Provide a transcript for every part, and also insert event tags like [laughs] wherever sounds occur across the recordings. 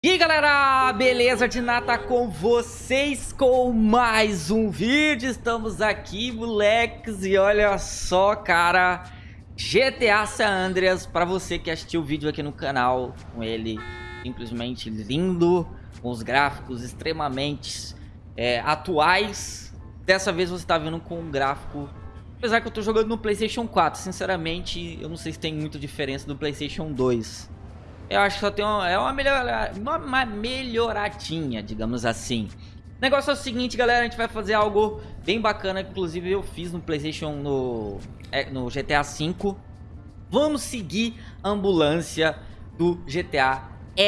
E galera, beleza? De nata com vocês com mais um vídeo, estamos aqui moleques e olha só cara, GTA San Andreas, para você que assistiu o vídeo aqui no canal, com ele simplesmente lindo, com os gráficos extremamente é, atuais, dessa vez você está vindo com um gráfico, apesar que eu tô jogando no Playstation 4, sinceramente eu não sei se tem muita diferença do Playstation 2, eu acho que só tem uma, é uma, melhora, uma melhoradinha, digamos assim. O negócio é o seguinte, galera, a gente vai fazer algo bem bacana, que inclusive eu fiz no Playstation, no, é, no GTA V. Vamos seguir a ambulância do GTA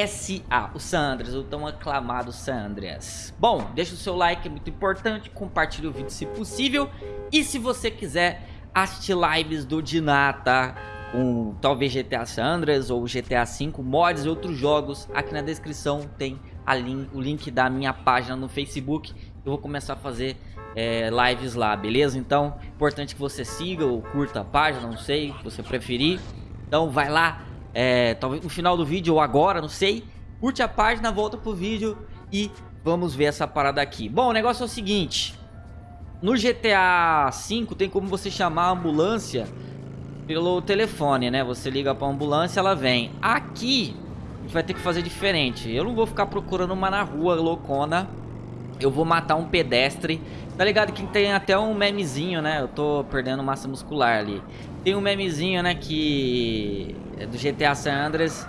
SA, o San Andreas, o tão aclamado San Andreas. Bom, deixa o seu like, é muito importante, compartilhe o vídeo se possível. E se você quiser assistir lives do Dinata, com talvez GTA San ou GTA V, mods e outros jogos. Aqui na descrição tem link, o link da minha página no Facebook. Eu vou começar a fazer é, lives lá, beleza? Então, importante que você siga ou curta a página, não sei, se você preferir. Então vai lá, é, talvez no final do vídeo ou agora, não sei. Curte a página, volta pro vídeo e vamos ver essa parada aqui. Bom, o negócio é o seguinte. No GTA V tem como você chamar a ambulância pelo telefone, né? Você liga pra ambulância, ela vem. Aqui, a gente vai ter que fazer diferente. Eu não vou ficar procurando uma na rua loucona. Eu vou matar um pedestre. Tá ligado que tem até um memezinho, né? Eu tô perdendo massa muscular ali. Tem um memezinho, né? Que... É do GTA San Andreas.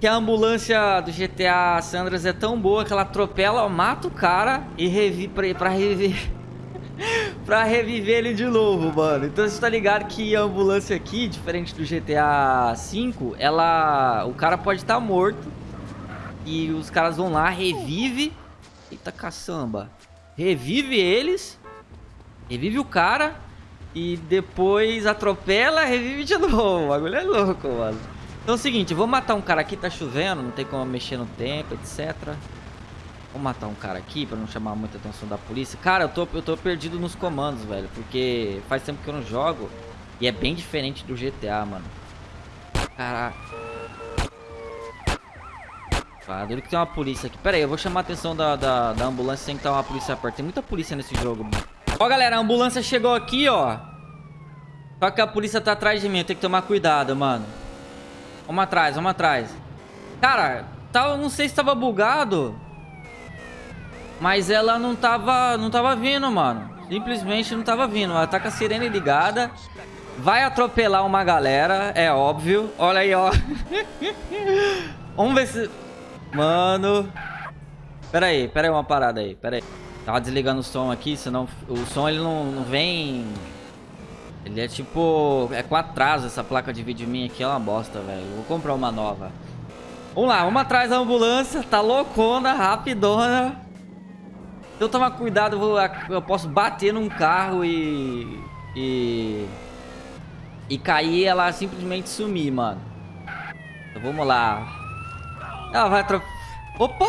Que a ambulância do GTA San Andreas é tão boa que ela atropela, mata o cara e revive pra, pra reviver [laughs] pra reviver ele de novo, mano. Então você tá ligado que a ambulância aqui, diferente do GTA V, ela... O cara pode estar tá morto. E os caras vão lá, revive... Eita caçamba. Revive eles. Revive o cara. E depois atropela, revive de [laughs] novo. O bagulho é louco, mano. Então é o seguinte, eu vou matar um cara aqui, tá chovendo, não tem como mexer no tempo, etc. Vou matar um cara aqui pra não chamar muita atenção da polícia. Cara, eu tô, eu tô perdido nos comandos, velho. Porque faz tempo que eu não jogo. E é bem diferente do GTA, mano. Caraca. Ah, dele que tem uma polícia aqui. Pera aí, eu vou chamar a atenção da, da, da ambulância sem que tá uma polícia perto. Tem muita polícia nesse jogo. Ó, galera, a ambulância chegou aqui, ó. Só que a polícia tá atrás de mim. Eu tenho que tomar cuidado, mano. Vamos atrás, vamos atrás. Cara, tá, não sei se tava bugado. Mas ela não tava, não tava vindo, mano. Simplesmente não tava vindo. Ela tá com a sirene ligada. Vai atropelar uma galera, é óbvio. Olha aí, ó. [laughs] Vamos ver se... Mano... Pera aí, pera aí uma parada aí, pera aí. Tava desligando o som aqui, senão o som ele não, não vem... Ele é tipo... É com atraso essa placa de vídeo minha aqui, é uma bosta, velho. Vou comprar uma nova. Vamos lá, vamos atrás da ambulância. Tá loucona, rapidona. Se eu tomar cuidado, eu, vou, eu posso bater num carro e... E... E cair ela simplesmente sumir, mano. Então vamos lá. Ela vai atro... Opa!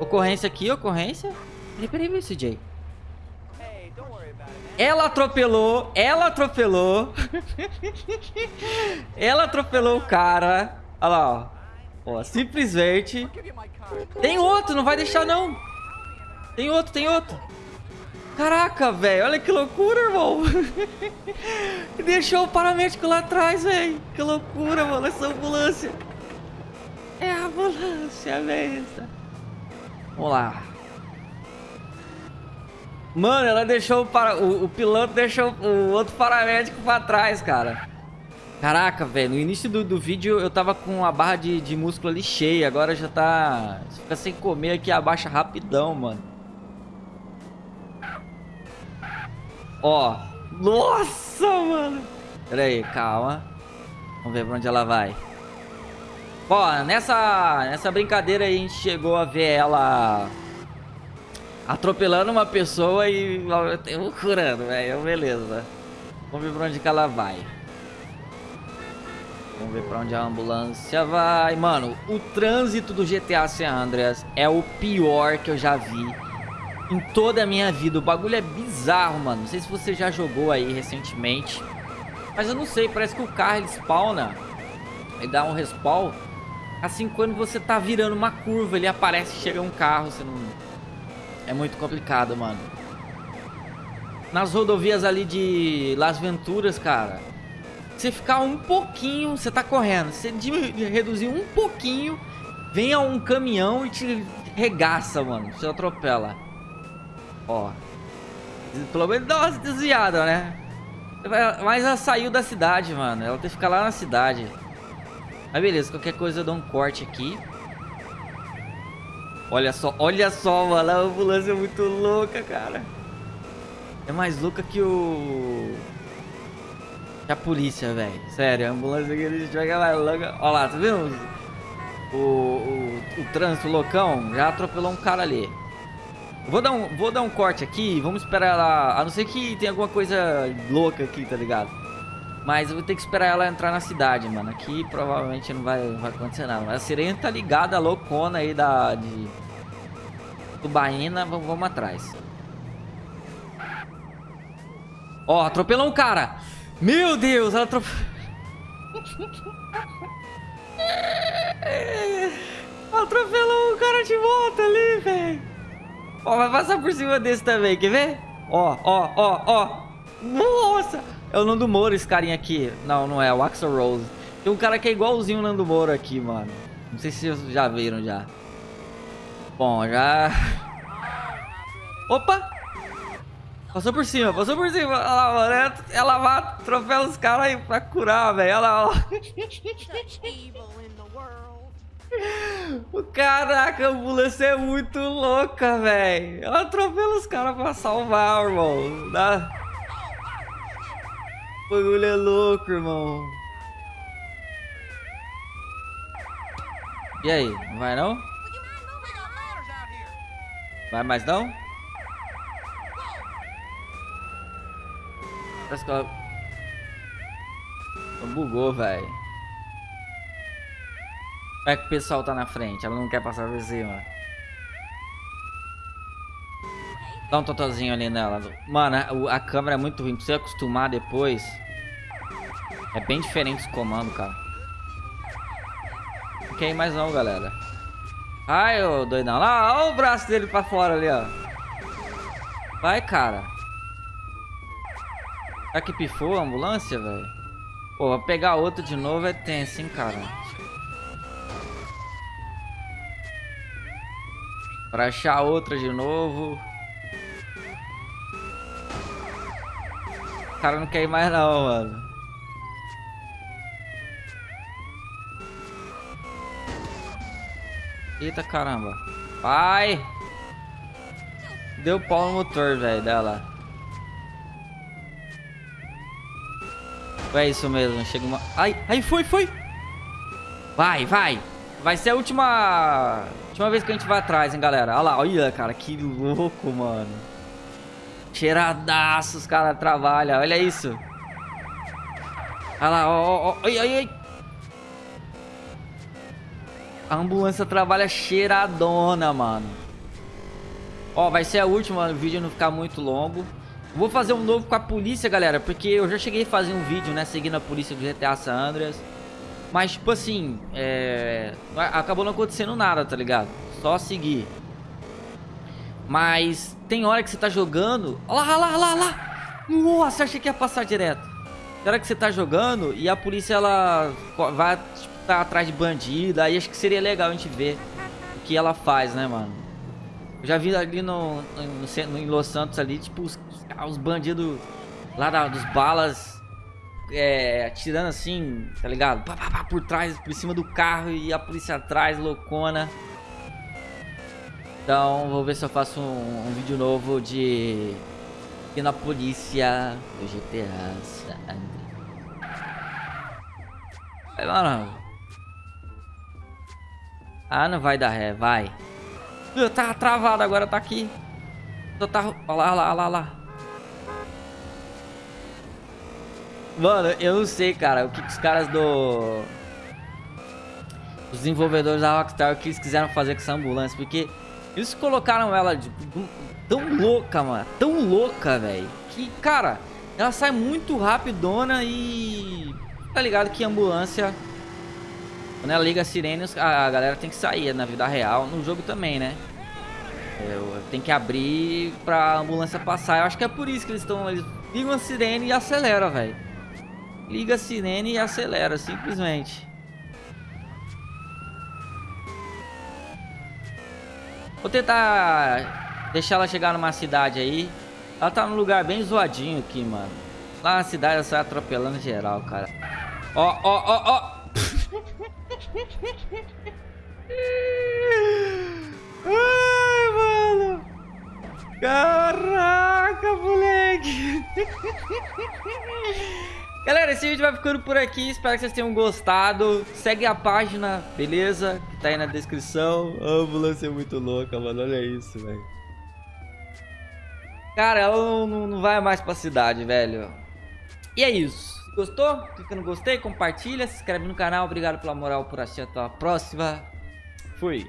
Ocorrência aqui, ocorrência. Peraí, peraí, peraí, CJ. Ela atropelou, ela atropelou. [laughs] ela atropelou o cara. Olha lá, ó. ó. Simplesmente. Tem outro, não vai deixar não. Tem outro, tem outro. Caraca, velho. Olha que loucura, irmão. [laughs] Deixou o paramédico lá atrás, velho. Que loucura, mano. Essa ambulância. É a ambulância, velho. Vamos lá. Mano, ela deixou o, para... o, o piloto deixou o outro paramédico pra trás, cara. Caraca, velho, no início do, do vídeo eu tava com a barra de, de músculo ali cheia, agora já tá... Fica sem comer aqui, abaixa rapidão, mano. Ó. Nossa, mano. Pera aí, calma. Vamos ver pra onde ela vai. Ó, nessa, nessa brincadeira aí a gente chegou a ver ela atropelando uma pessoa e curando, velho. Beleza. Vamos ver pra onde que ela vai. Vamos ver pra onde a ambulância vai. Mano, o trânsito do GTA San Andreas é o pior que eu já vi em toda a minha vida. O bagulho é bizarro, mano. Não sei se você já jogou aí recentemente. Mas eu não sei, parece que o carro ele spawna. Ele dá um respawn. Assim, quando você tá virando uma curva, ele aparece e chega um carro, você não... É muito complicado, mano. Nas rodovias ali de Las Venturas, cara, você ficar um pouquinho, você tá correndo, você reduzir um pouquinho, vem um caminhão e te regaça, mano, você atropela. Ó. Pelo menos dá uma desviada, né? Mas ela saiu da cidade, mano. Ela tem que ficar lá na cidade. Mas beleza, qualquer coisa eu dou um corte aqui. Olha só, olha só, mano. A ambulância é muito louca, cara. É mais louca que o... Que a polícia, velho. Sério, a ambulância que eles jogam lá louca. Olha lá, tá vendo? O, o, o trânsito loucão já atropelou um cara ali. Vou dar, um, vou dar um corte aqui, vamos esperar ela... A não ser que tenha alguma coisa louca aqui, tá ligado? Mas eu vou ter que esperar ela entrar na cidade, mano. Aqui provavelmente não vai, vai acontecer nada. A sirene tá ligada, a loucona aí da... De... Tubaína, vamos, vamos atrás. Ó, atropelou um cara. Meu Deus, ela atropelou... [laughs] atropelou um cara de volta ali, velho. Ó, vai passar por cima desse também, quer ver? Ó, ó, ó, ó. Nossa! É o Nando Moro esse carinha aqui. Não, não é, é o Axel Rose. Tem um cara que é igualzinho o Nando Moro aqui, mano. Não sei se vocês já viram já. Bom, já... Opa! Passou por cima, passou por cima. Olha lá, mano. Ela vai atropelar os caras aí pra curar, velho. Olha lá, ó. Caraca, a ambulância é muito louca, velho. Ela atropela os caras pra salvar, irmão. Dá... O bagulho é louco, irmão. E aí, não vai não? Vai mais não? Parece que ela... Bugou, velho. É que o pessoal tá na frente? Ela não quer passar por cima. Dá um totozinho ali nela. Mano, a, câmera é muito ruim. Pra você acostumar depois. É bem diferente esse comando, cara. Não quer ir mais não, galera. Ai, ô doidão. Lá, olha o braço dele pra fora ali, ó. Vai, cara. Será que pifou a ambulância, velho? Pô, pegar outro de novo é tenso, hein, cara. Pra achar outra de novo. O cara não quer ir mais não, mano. Eita caramba. Vai! Deu pau no motor, velho, dela. É isso mesmo, chega uma... Ai, ai, foi, foi! Vai, vai! Vai ser a última... Última vez que a gente vai atrás, hein, galera. Olha lá, olha, cara, que louco, mano. Cheiradaço os caras trabalham. Olha isso. Olha lá, ó, ó, ó. Ai. A ambulância trabalha cheiradona, mano. Ó, vai ser a última, o vídeo não ficar muito longo. Vou fazer um novo com a polícia, galera, porque eu já cheguei a fazer um vídeo, né, seguindo a polícia do GTA San Andreas. Mas, tipo assim, é... acabou não acontecendo nada, tá ligado? Só seguir. Mas tem hora que você tá jogando... Olha lá, olha lá, olha lá, lá! Nossa, achei que ia passar direto. Tem hora que você tá jogando e a polícia, ela vai tipo, tá atrás de bandido. Aí acho que seria legal a gente ver o que ela faz, né, mano? Eu já vi ali no, no, no em Los Santos ali, tipo, os, os bandidos lá da, dos balas é, atirando assim, tá ligado? Pá, pá, pá, por trás, por cima do carro e a polícia atrás, loucona. Então, vou ver se eu faço um, um vídeo novo de... E na polícia do GTA Vai, mano. Ah, não vai dar ré, vai. Tá travado agora, tá aqui. Tá... Olha lá, olha lá, olha lá. Mano, eu não sei, cara, o que, que os caras do... Os desenvolvedores da Rockstar, o que eles quiseram fazer com essa ambulância, porque eles colocaram ela de, tão louca, mano, tão louca, velho, que, cara, ela sai muito rapidona e... Tá ligado que ambulância Quando ela liga a sirene, a galera tem que sair na vida real, no jogo também, né? É, tem que abrir pra ambulância passar. Eu acho que é por isso que eles estão... Eles ligam a sirene e acelera, velho. Liga a sirene e acelera, simplesmente. Vou tentar deixar ela chegar numa cidade aí. Ela tá num lugar bem zoadinho aqui, mano. Lá na cidade ela sai atropelando geral, cara. Ó, ó, ó, ó. Ai, mano. Caraca, moleque. Galera, esse vídeo vai ficando por aqui. Espero que vocês tenham gostado. Segue a página, beleza? Que tá aí na descrição. A ambulância é muito louca, mano. Olha isso, velho. Cara, ela não, não, vai mais pra cidade, velho. E é isso. Gostou? Clica no gostei, compartilha, se inscreve no canal. Obrigado pela moral por assistir. Até a próxima. Fui.